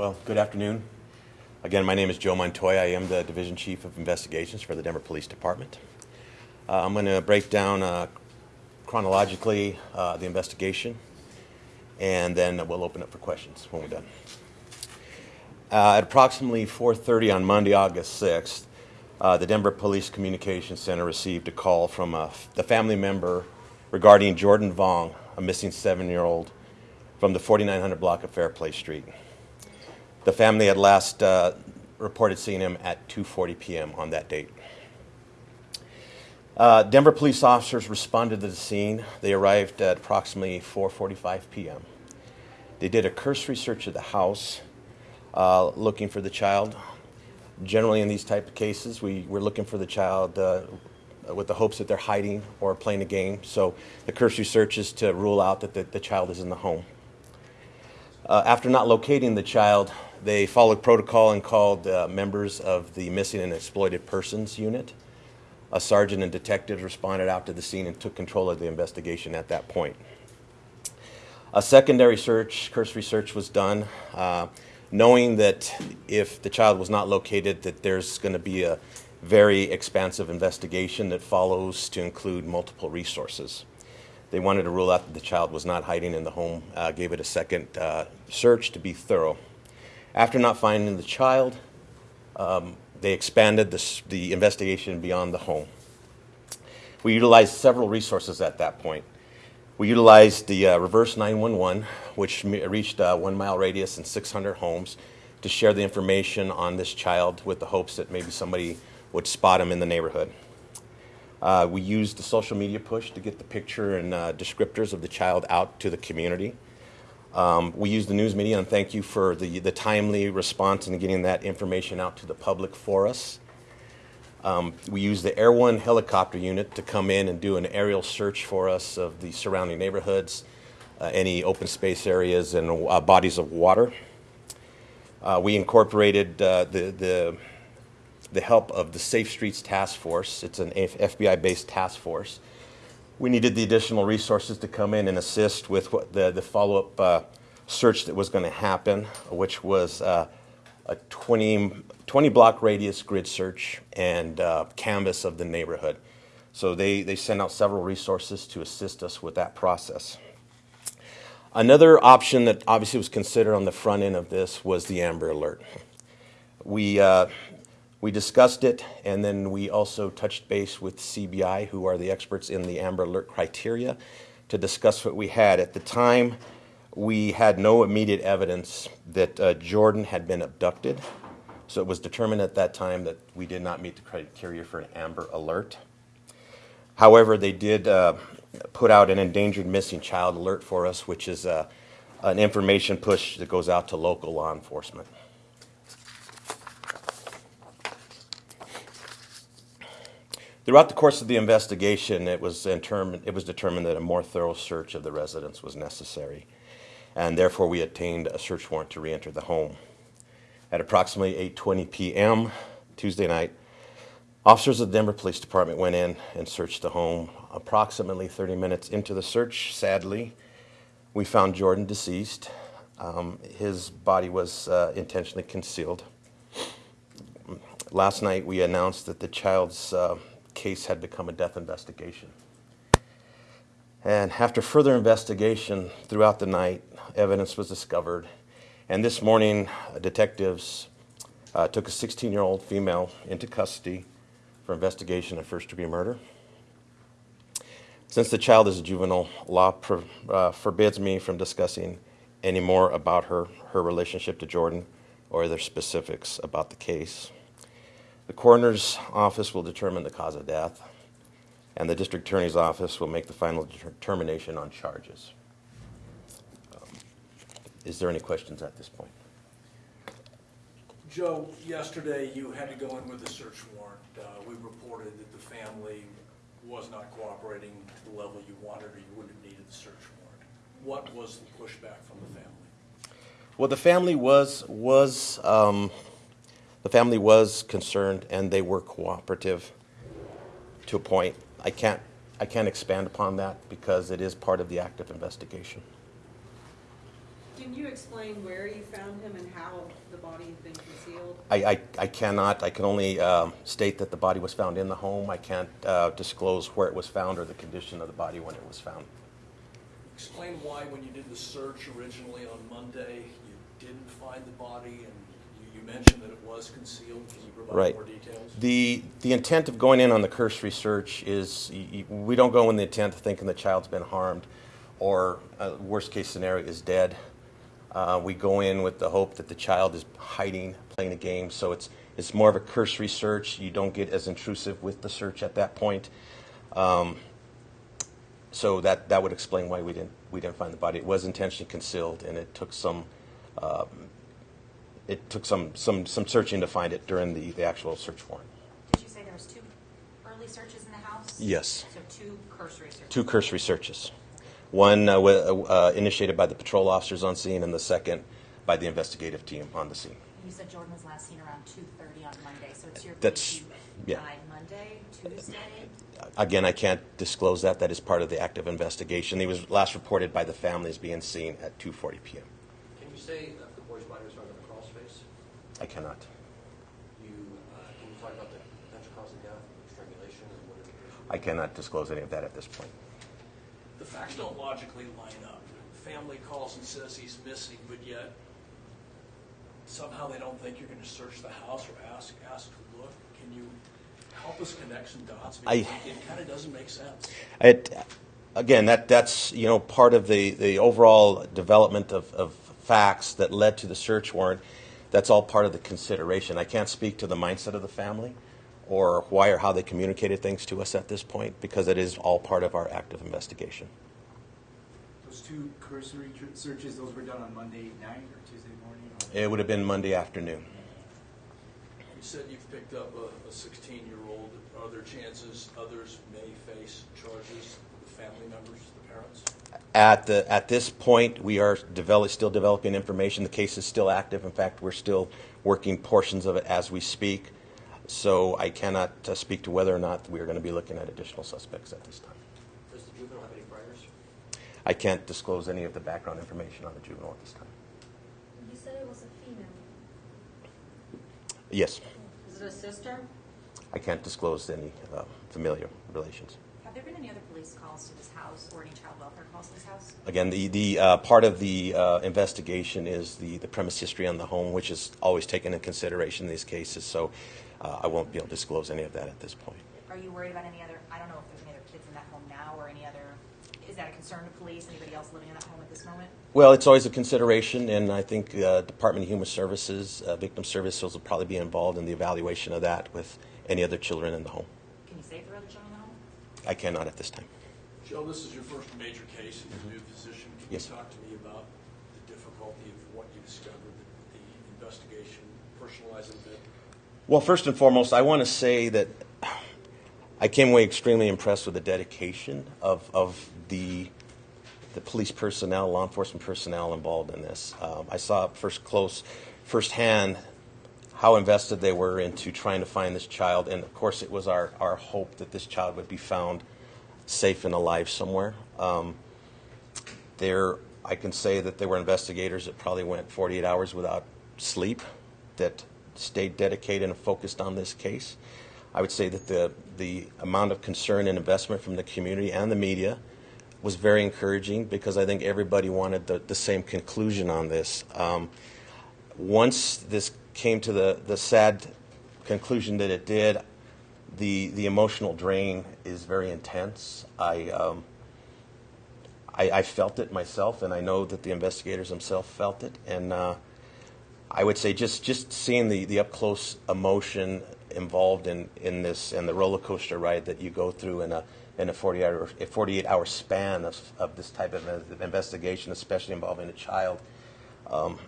Well, good afternoon. Again, my name is Joe Montoya. I am the Division Chief of Investigations for the Denver Police Department. Uh, I'm going to break down uh, chronologically uh, the investigation, and then we'll open up for questions when we're done. Uh, at approximately 4:30 on Monday, August 6th, uh, the Denver Police Communications Center received a call from a, the family member regarding Jordan Vong, a missing seven-year-old from the 4900 block of Fairplay Street. The family had last uh, reported seeing him at 2:40 p.m. on that date. Uh, Denver police officers responded to the scene. They arrived at approximately 4:45 p.m. They did a cursory search of the house, uh, looking for the child. Generally, in these type of cases, we, we're looking for the child uh, with the hopes that they're hiding or playing a game. So the cursory search is to rule out that the, the child is in the home. Uh, after not locating the child, they followed protocol and called uh, members of the Missing and Exploited Persons Unit. A sergeant and detectives responded out to the scene and took control of the investigation at that point. A secondary search, cursory search, was done, uh, knowing that if the child was not located, that there's going to be a very expansive investigation that follows to include multiple resources. They wanted to rule out that the child was not hiding in the home, uh, gave it a second uh, search to be thorough. After not finding the child, um, they expanded the, the investigation beyond the home. We utilized several resources at that point. We utilized the uh, reverse 911, which reached a one mile radius and 600 homes, to share the information on this child with the hopes that maybe somebody would spot him in the neighborhood. Uh, we used the social media push to get the picture and uh, descriptors of the child out to the community. Um, we used the news media, and thank you for the, the timely response and getting that information out to the public for us. Um, we used the Air One helicopter unit to come in and do an aerial search for us of the surrounding neighborhoods, uh, any open space areas, and uh, bodies of water. Uh, we incorporated uh, the, the the help of the Safe Streets Task Force. It's an FBI-based task force. We needed the additional resources to come in and assist with what the, the follow-up uh, search that was going to happen, which was uh, a 20, 20 block radius grid search and uh, canvass of the neighborhood. So they, they sent out several resources to assist us with that process. Another option that obviously was considered on the front end of this was the Amber Alert. We, uh, we discussed it, and then we also touched base with CBI, who are the experts in the Amber Alert criteria, to discuss what we had. At the time, we had no immediate evidence that uh, Jordan had been abducted, so it was determined at that time that we did not meet the criteria for an Amber Alert. However, they did uh, put out an endangered missing child alert for us, which is uh, an information push that goes out to local law enforcement. Throughout the course of the investigation, it was, it was determined that a more thorough search of the residence was necessary, and therefore we obtained a search warrant to re-enter the home. At approximately 8.20 p.m. Tuesday night, officers of the Denver Police Department went in and searched the home. Approximately 30 minutes into the search, sadly, we found Jordan deceased. Um, his body was uh, intentionally concealed. Last night, we announced that the child's uh, case had become a death investigation. And after further investigation throughout the night, evidence was discovered. And this morning, detectives uh, took a 16 year old female into custody for investigation of first degree murder. Since the child is a juvenile, law uh, forbids me from discussing any more about her, her relationship to Jordan or other specifics about the case. The coroner's office will determine the cause of death, and the district attorney's office will make the final determination on charges. Um, is there any questions at this point? Joe, yesterday you had to go in with a search warrant. Uh, we reported that the family was not cooperating to the level you wanted or you wouldn't have needed the search warrant. What was the pushback from the family? Well, the family was was um, the family was concerned and they were cooperative to a point. I can't, I can't expand upon that because it is part of the active investigation. Can you explain where you found him and how the body had been concealed? I, I, I cannot, I can only um, state that the body was found in the home. I can't uh, disclose where it was found or the condition of the body when it was found. Explain why, when you did the search originally on Monday, you didn't find the body, and you, you mentioned that it was concealed. Can you provide Right. more details? The, the intent of going in on the cursory search is, y- y- we don't go in the intent of thinking the child's been harmed or, uh, worst case scenario, is dead. Uh, We go in with the hope that the child is hiding, playing a game, so it's, it's more of a cursory search. You don't get as intrusive with the search at that point. Um, So that, that would explain why we didn't, we didn't find the body. It was intentionally concealed, and it took some, um, it took some, some, some searching to find it during the, the actual search warrant. Did you say there was two early searches in the house? Yes. So two cursory searches? Two cursory searches. One uh, wa- uh, initiated by the patrol officers on scene, and the second by the investigative team on the scene. You said Jordan was last seen around two thirty on Monday, so it's your That's- belief yeah. died Monday, Tuesday? Again, I can't disclose that. That is part of the active investigation. He was last reported by the family as being seen at 2:40 p.m. Can you say if the boy's body was found in a crawl space? I cannot. You, uh, can you talk about the potential cause of death, strangulation, and what indication? I cannot disclose any of that at this point. The facts don't logically line up. Family calls and says he's missing, but yet somehow they don't think you're going to search the house or ask, ask to look. Can you help us connect some dots? I- it kind of doesn't make sense. It, again, that, that's, you know, part of the, the overall development of, of facts that led to the search warrant. That's all part of the consideration. I can't speak to the mindset of the family or why or how they communicated things to us at this point because it is all part of our active investigation. Those two cursory tr- searches, those were done on Monday night or Tuesday morning? or- It would have been Monday afternoon. You said you've picked up a, a 16-year-old. Are there chances others may face charges, the family members, the parents? At the at this point, we are develop, still developing information. The case is still active. In fact, we're still working portions of it as we speak. So I cannot uh, speak to whether or not we are going to be looking at additional suspects at this time. Does the juvenile have any priors? I can't disclose any of the background information on the juvenile at this time. You said it was a female. Yes, Is it a sister? I can't disclose any uh, familiar relations. Have there been any other police calls to this house or any child welfare calls to this house? Again, the, the uh, part of the uh, investigation is the, the premise history on the home, which is always taken into consideration in these cases. So uh, I won't be able to disclose any of that at this point. Are you worried about any other, I don't know if there's any other kids in that home now or any other, is that a concern to police, anybody else living in that home at this moment? Well, it's always a consideration, and I think uh, Department of Human Services, uh, Victim Services will probably be involved in the evaluation of that with any other children in the home. Can you say if there are other children in the home? I cannot at this time. Joe, this is your first major case in your new position. Can Yes. you talk to me about the difficulty of what you discovered, the, the investigation, personalize it a bit? Well, first and foremost, I want to say that I came away extremely impressed with the dedication of, of the, the police personnel, law enforcement personnel involved in this. Um, I saw first close, firsthand, how invested they were into trying to find this child. And of course, it was our, our hope that this child would be found safe and alive somewhere. Um, there, I can say that there were investigators that probably went 48 hours without sleep that stayed dedicated and focused on this case. I would say that the, the amount of concern and investment from the community and the media was very encouraging because I think everybody wanted the, the same conclusion on this. Um, once this came to the, the sad conclusion that it did, the, the emotional drain is very intense. I, um, I, I felt it myself, and I know that the investigators themselves felt it. And uh, I would say just, just seeing the, the up close emotion involved in, in this and the roller coaster ride that you go through in a, in a 48 hour, a 48 hour span of, of this type of investigation, especially involving a child, um,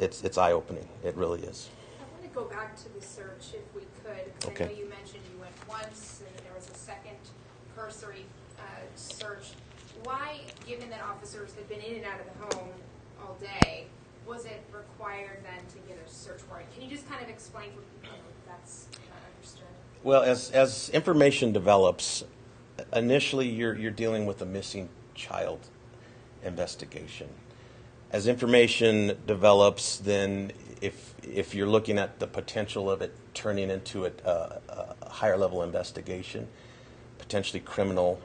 it's, it's eye opening. It really is. I want to go back to the search if we could. 'cause I Okay. know you mentioned you went once and there was a second cursory uh, search. Why, given that officers had been in and out of the home all day, was it required then to get a search warrant? Can you just kind of explain for people if that's not understood? Well, as, as information develops, initially you're, you're dealing with a missing child investigation. As information develops, then if if you're looking at the potential of it turning into a, a, a higher level investigation, potentially criminal,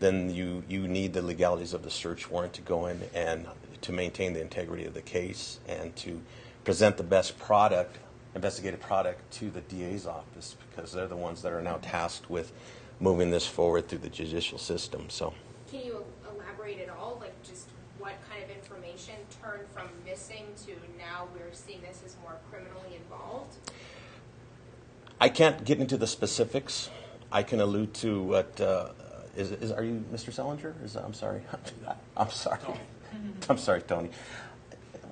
then you you need the legalities of the search warrant to go in and to maintain the integrity of the case and to present the best product, investigative product, to the DA's office because they're the ones that are now tasked with moving this forward through the judicial system. So. Can you elaborate at all, like of information turned from missing to now we're seeing this as more criminally involved? I can't get into the specifics. I can allude to what uh, is, is. Are you Mr. Selinger? Is I'm sorry. I'm sorry. I'm sorry, Tony.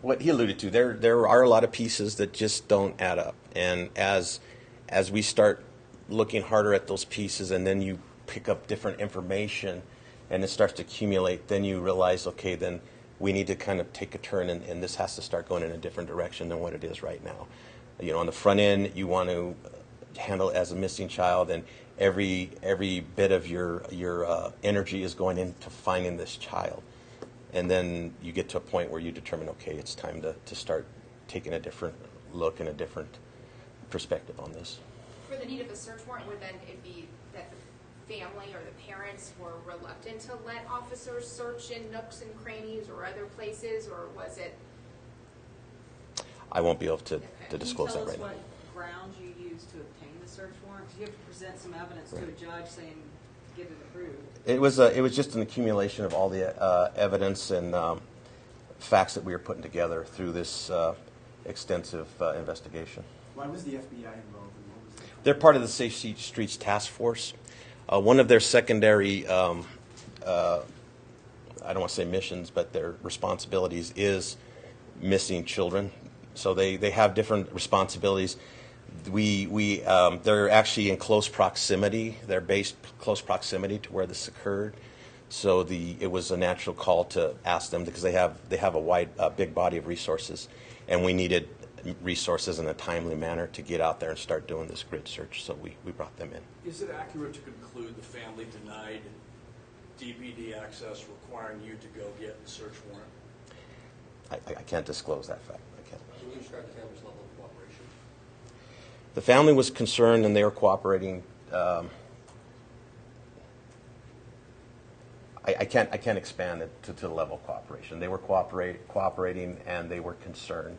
What he alluded to, there there are a lot of pieces that just don't add up, and as as we start looking harder at those pieces, and then you pick up different information, and it starts to accumulate, then you realize, okay, then we need to kind of take a turn, and, and this has to start going in a different direction than what it is right now. You know, on the front end, you want to handle as a missing child, and every every bit of your your uh, energy is going into finding this child. And then you get to a point where you determine, okay, it's time to, to start taking a different look and a different perspective on this. For the need of a search warrant, would then it be that family or the parents were reluctant to let officers search in nooks and crannies or other places, or was it? I won't be able to, Okay. to disclose that right Can now. you tell us what grounds you used to obtain the search warrant? 'Cause you have to present some evidence to a judge saying, get it approved. It was a, it was just an accumulation of all the uh, evidence and um, facts that we were putting together through this uh, extensive uh, investigation. Why was the FBI involved and what was the? They're part of the Safe Streets Task Force. Uh, one of their secondary, um, uh, I don't want to say missions, but their responsibilities is missing children. So they, they have different responsibilities. We, we, um, they're actually in close proximity. They're based close proximity to where this occurred. So the, it was a natural call to ask them because they have, they have a wide, uh, big body of resources. And we needed resources in a timely manner to get out there and start doing this grid search. So we, we brought them in. Is it accurate to conclude the family denied DPD access requiring you to go get the search warrant? I, I- I can't disclose that fact. I can't. Can you describe the family's level of cooperation? The family was concerned and they were cooperating. Um, I, I can't I can't expand it to, to the level of cooperation. They were cooperate, cooperating and they were concerned.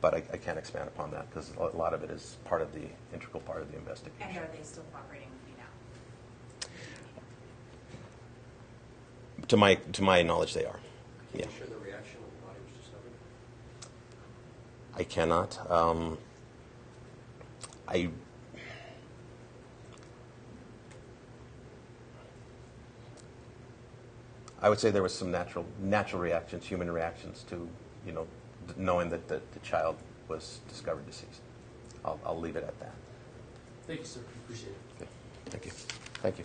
But I, I can't expand upon that because a lot of it is part of the integral part of the investigation. And are they still cooperating with you now? To my to my knowledge, they are. Can Yeah, you share the reaction when the body was discovered? I cannot. Um, I I would say there was some natural natural reactions, human reactions to you know th- knowing that the, the child was discovered deceased. I'll, I'll leave it at that. Thank you, sir. Appreciate it. Okay. Thank you. Thank you.